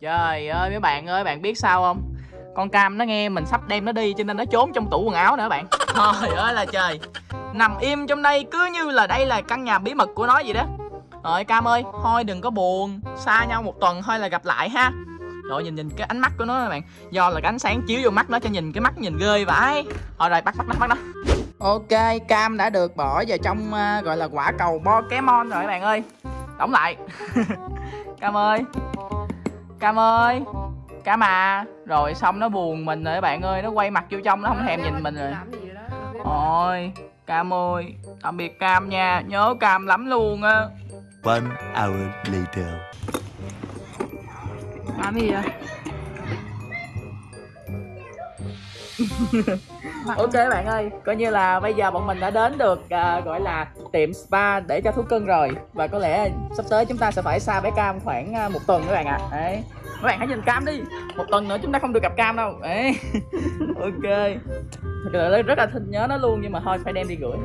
Trời ơi mấy bạn ơi, bạn biết sao không? Con cam nó nghe mình sắp đem nó đi cho nên nó trốn trong tủ quần áo nữa bạn. Trời ơi là trời. Nằm im trong đây cứ như là đây là căn nhà bí mật của nó vậy đó. Rồi Cam ơi, thôi đừng có buồn. Xa nhau một tuần thôi là gặp lại ha. Rồi nhìn nhìn cái ánh mắt của nó các bạn. Do là cái ánh sáng chiếu vô mắt nó cho nhìn cái mắt nhìn ghê vãi. Thôi rồi bắt bắt nó bắt nó Ok, cam đã được bỏ vào trong uh, gọi là quả cầu Pokemon rồi các bạn ơi. Đóng lại. Cam ơi Cam ơi Cam à Rồi xong nó buồn mình rồi các bạn ơi Nó quay mặt vô trong nó không thèm nhìn mình rồi Ôi Cam ơi Tạm biệt Cam nha Nhớ Cam lắm luôn á One hour later. Làm gì vậy? Ok bạn ơi Coi như là bây giờ bọn mình đã đến được à, Gọi là tiệm spa để cho thú cưng rồi. Và có lẽ sắp tới chúng ta sẽ phải xa bé Cam khoảng à, một tuần các bạn ạ. Đấy. Các bạn hãy nhìn Cam đi. Một tuần nữa chúng ta không được gặp Cam đâu. Đấy. Ok. Thật là rất là thích nhớ nó luôn Nhưng mà thôi phải đem đi gửi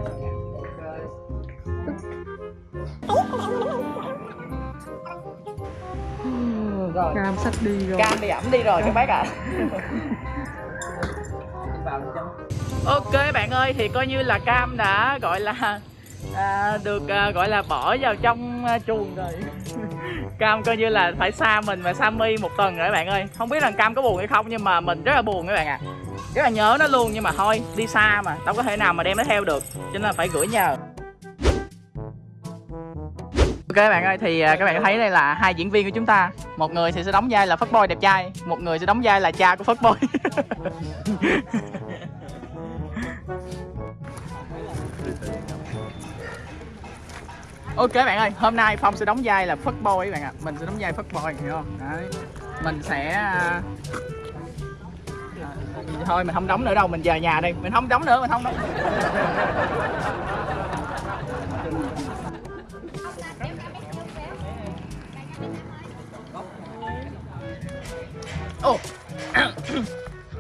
Rồi Cam sắp đi rồi. Cam bị ẩm đi rồi các bác ạ Ok bạn ơi thì coi như là Cam đã gọi là à, được à, gọi là bỏ vào trong à, chuồng rồi. Cam coi như là phải xa mình và Sammy một tuần rồi bạn ơi. Không biết rằng Cam có buồn hay không nhưng mà mình rất là buồn các bạn ạ. Rất là nhớ nó luôn nhưng mà thôi đi xa mà đâu có thể nào mà đem nó theo được Cho nên là phải gửi nhờ. Ok các bạn ơi thì uh, các bạn thấy đây là hai diễn viên của chúng ta. Một người thì sẽ đóng vai là fuckboy đẹp trai Một người sẽ đóng vai là cha của fuckboy. Ok bạn ơi, hôm nay Phong sẽ đóng vai là fuckboy các bạn ạ. Mình sẽ đóng vai fuckboy, hiểu không? Đấy. Mình sẽ... à, à Thôi mình không đóng nữa đâu, mình về nhà đi. Mình không đóng nữa, mình không đóng. Ồ.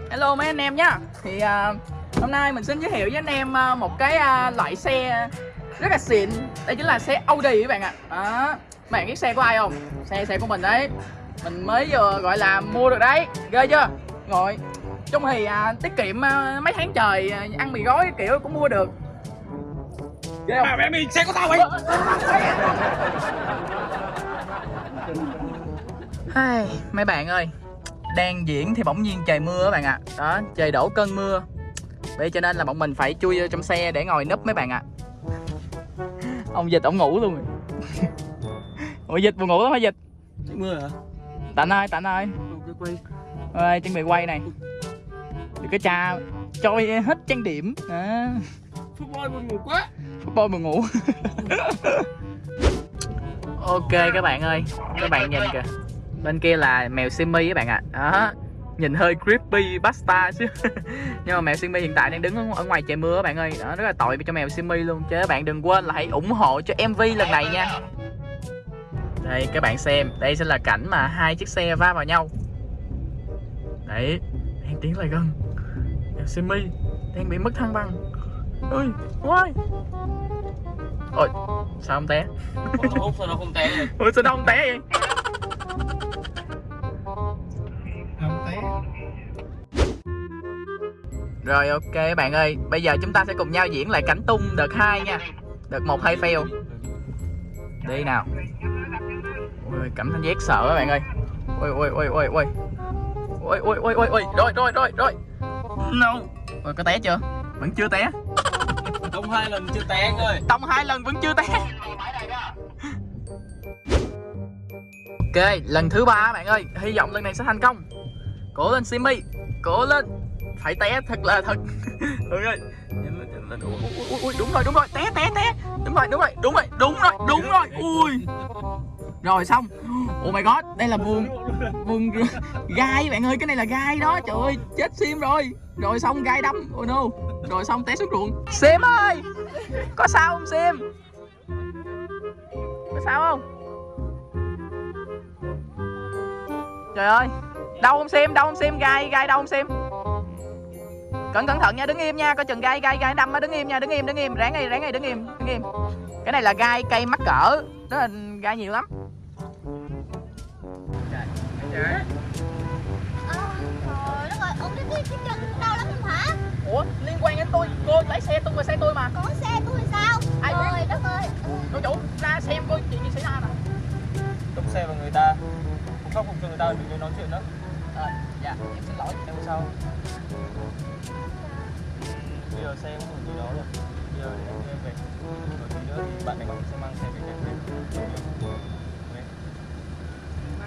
Hello mấy anh em nhá. Thì à, hôm nay mình xin giới thiệu với anh em à, một cái à, loại xe rất là xịn. Đây chính là xe Audi các bạn ạ. Đó. Các bạn biết xe của ai không? Xe xe của mình đấy. Mình mới vừa gọi là mua được đấy. Ghê chưa? Rồi. Chung thì à, tiết kiệm à, mấy tháng trời à, ăn mì gói kiểu cũng mua được. Ghê không? mẹ mình xe của tao vậy Hai, mấy bạn ơi Đang diễn thì bỗng nhiên trời mưa các bạn ạ. Đó, trời đổ cơn mưa. Vậy cho nên là bọn mình phải chui vô trong xe để ngồi núp mấy bạn ạ. Ông Dịch ổng ngủ luôn rồi. Ủa Dịch buồn ngủ lắm hả Dịch? mưa hả? Tạnh ơi, Tạnh ơi cái Ơi, chuẩn bị quay này. Đừng có cha trôi hết trang điểm. À, football buồn ngủ quá. Football buồn ngủ. Ok các bạn ơi Các bạn nhìn kìa Bên kia là mèo Simmy các bạn ạ. Đó. Nhìn hơi creepy basta chứ. Nhưng mà mèo Simmy hiện tại đang đứng ở- ngoài trời mưa các bạn ơi. Đó, Rất là tội cho mèo Simmy luôn. Chứ các bạn đừng quên là hãy ủng hộ cho MV lần này nha. Đây các bạn xem. Đây sẽ là cảnh mà hai chiếc xe va vào nhau. Đấy Đang tiến lại gần. Mèo Simmy Đang bị mất thăng bằng. Ui Ôi Ôi Sao không té? Ủa sao nó không té vậy? Ủa sao đâu không té vậy Rồi ok bạn ơi. Bây giờ chúng ta sẽ cùng nhau diễn lại cảnh tung đợt 2 nha. Đợt 1 hay fail? Đi nào. Ôi cảm thấy giác sợ các bạn ơi. Ôi ôi ôi ôi ôi Ôi ôi ôi ôi ôi Rồi rồi rồi rồi. No. Ôi có té chưa? Vẫn chưa té. Tông hai lần chưa té ơi. Tông hai lần vẫn chưa té. Ok lần thứ ba bạn ơi. Hy vọng lần này sẽ thành công. Cố lên Simmy Cố lên Phải té thật là thật. Ui, ui, ui, ui, đúng rồi đúng rồi. Té té té. Đúng rồi đúng rồi đúng rồi đúng rồi đúng rồi. Ui. Rồi xong. Oh my god đây là vườn vườn gai bạn ơi cái này là gai đó. Trời ơi chết sim rồi. Rồi xong gai đâm oh no. Rồi xong té xuống ruộng. Sim ơi! Có sao không sim? Có sao không? Trời ơi. Đâu không sim? Đâu không sim? Gai gai đâu không sim cẩn cẩn thận nha đứng im nha. Coi chừng gai gai gai đâm á. Đứng im nha đứng im đứng im. Ráng ngay ráng ngay đứng im đứng im. Cái này là gai cây mắc cỡ. Đó là gai nhiều lắm. Ờ, trời? Ủa liên quan đến tôi. Cô lấy xe tôi và xe tôi mà. Có xe tôi thì sao? Ai biết? Trời đất ơi. Cô chủ ra xem coi chuyện gì xảy ra nè Đụng xe vào người ta. Không khắc phục cho người ta đừng nói chuyện nữa Ờ dạ em xin lỗi. Em sao Bây giờ xe cũng không gì đó rồi Bây giờ để em em về Rồi tí nữa thì bạn này bảo sẽ mang xe về nhà về Ok.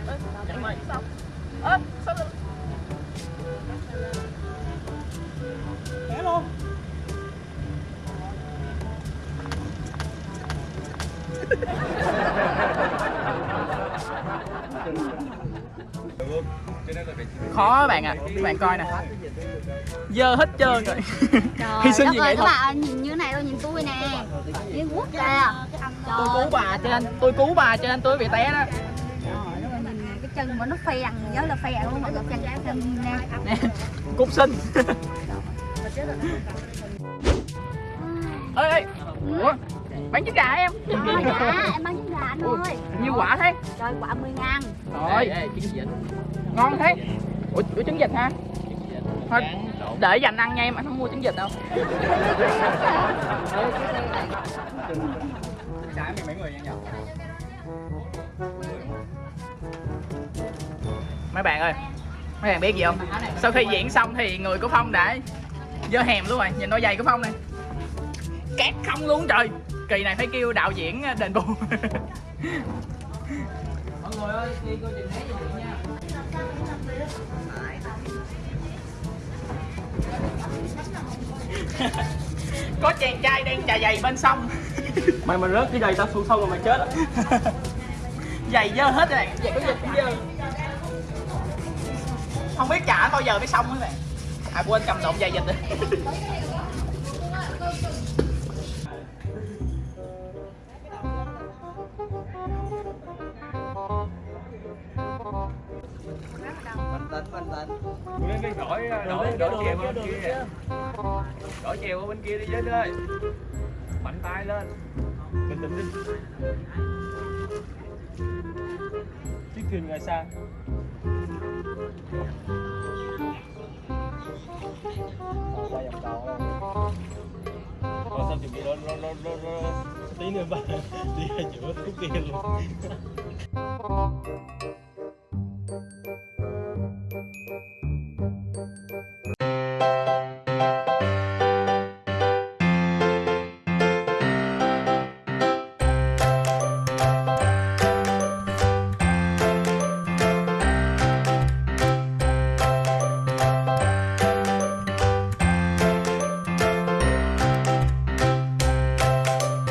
Ê, Chẳng mày Ơ sao lại Thế luôn khó các bạn ạ. Các bạn coi nè dơ hết trơn rồi. Trời Hy sinh ơi, nghệ các bạn nhìn như này thôi, nhìn tôi nè. Nhìn quốc kìa. tôi cứu bà cho nên tôi cứu bà cho nên tôi bị té đó. Trời đất ơi, nhìn nè, cái chân mà nó phèn, nhớ là phèn luôn mà gặp chân chân nè. nè cục sinh ê ê ủa bán trứng gà em. Ờ, dạ, em bán trứng gà anh ơi. nhiều quả thế? Trời, quả 10 ngàn. rồi ngon thế. Ủa, ủa trứng vịt hả? Thôi để dành ăn nha em anh không mua trứng vịt đâu. Mấy bạn ơi mấy bạn biết gì không? Sau khi diễn xong thì người của phong đã dơ hèm luôn rồi. Nhìn đôi giày của phong này. Cát không luôn trời. Kỳ này phải kêu đạo diễn đền bù. Mọi người ơi đi coi trình gì nha có chàng trai đang chà giày bên sông. Mày mà rớt cái giày tao xuống sông rồi mày chết á. Giày dơ hết rồi. Giày có dịch cũng dơ. Không biết trả bao giờ mới xong hết bạn à quên cầm lộn giày dịch rồi đổi đổi đổi chèo qua bên kia. Đổi chèo qua bên kia đi Vinh ơi. Mạnh tay lên. Bình tĩnh đi. Chiếc thuyền ngoài xa. Qua dòng cầu Rồi xong chuẩn bị đó, đó, đó, đó, đó. Tí nữa ba đi ra giữa khúc kia luôn